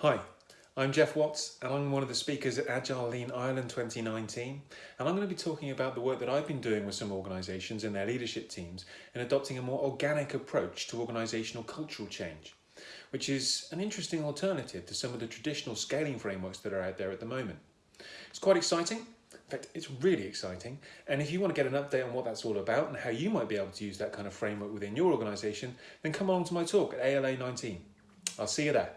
Hi, I'm Geoff Watts and I'm one of the speakers at Agile Lean Ireland 2019 and I'm going to be talking about the work that I've been doing with some organisations and their leadership teams in adopting a more organic approach to organisational cultural change, which is an interesting alternative to some of the traditional scaling frameworks that are out there at the moment. It's quite exciting. In fact, it's really exciting. And if you want to get an update on what that's all about and how you might be able to use that kind of framework within your organisation, then come along to my talk at ALA 19. I'll see you there.